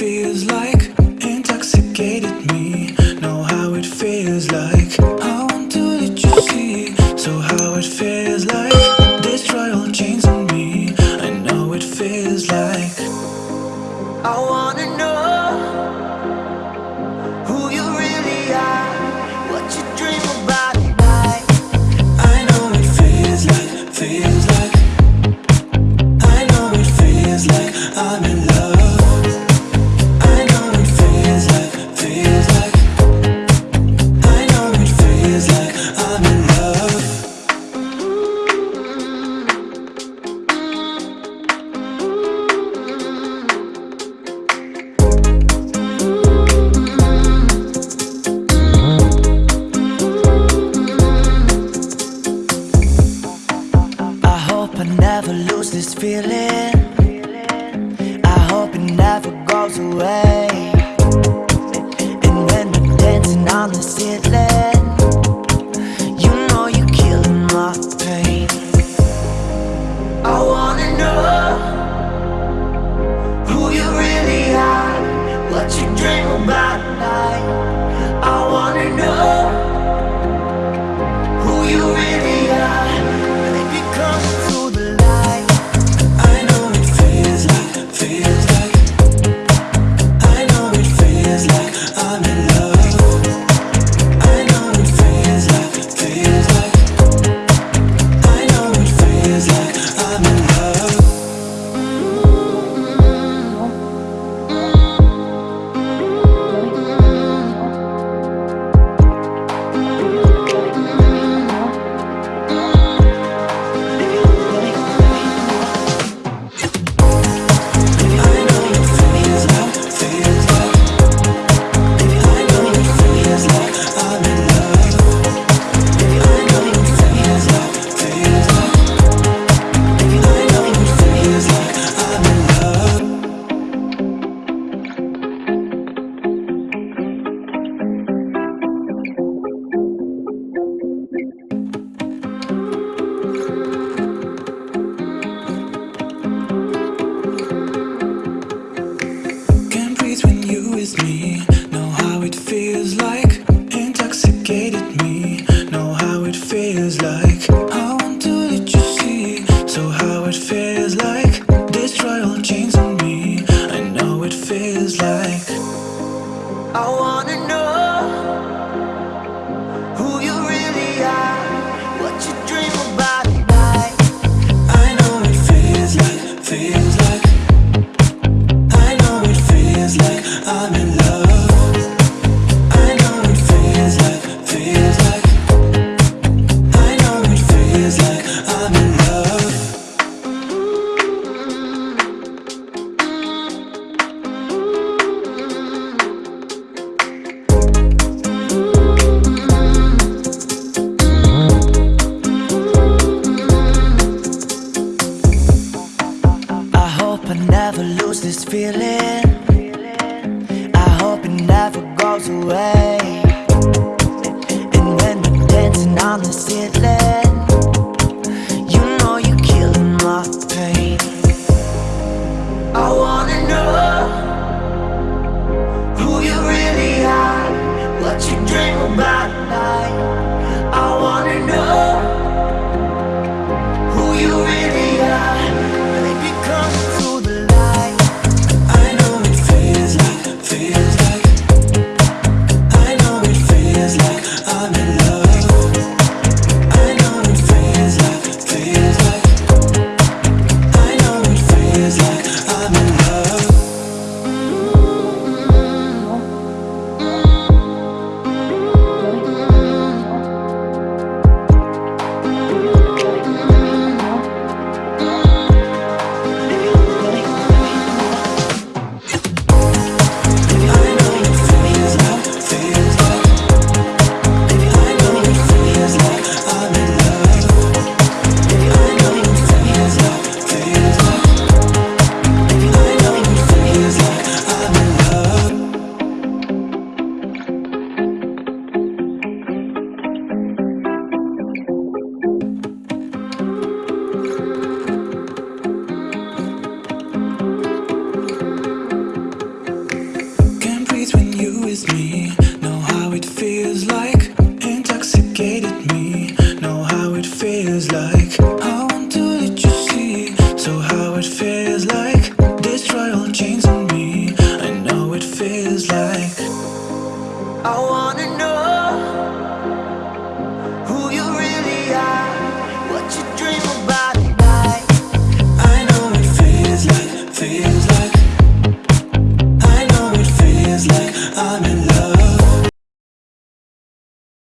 feels like I never lose this feeling. I hope it never goes away. And when I'm dancing on the ceiling I never lose this feeling. I hope it never goes away. And when we're dancing on the ceiling feels like Intoxicated me. Know how it feels like. I want to let you see. So how it feels like Destroy all chains on me. I know it feels like I want